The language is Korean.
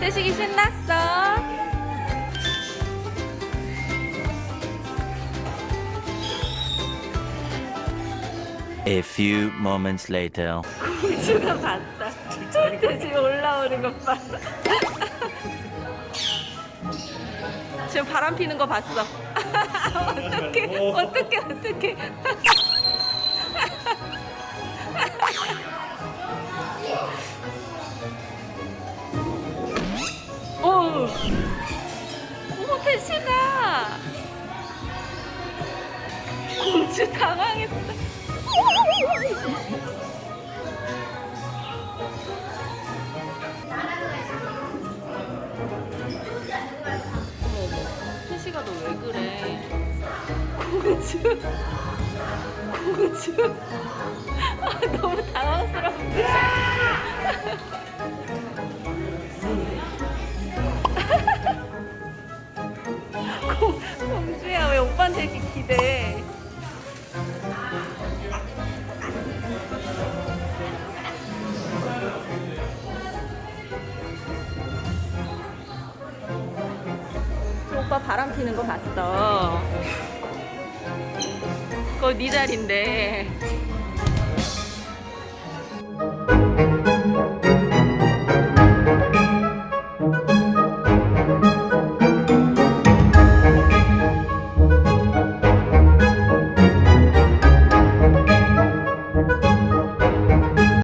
태식이 신났어? A few moments later. 공주가 봤다. 태식이 올라오는 것 봐. 지금 바람 피는 거 봤어. 어떡해, 어떡해, 어떡해. 어머, 태식아. 공주 당황했어. 태식아 너 왜 그래 공주 공주 아 너무 당황스럽네 공, 이렇게 기대 오빠 바람 피는 거 봤어. 그거 네 자리인데.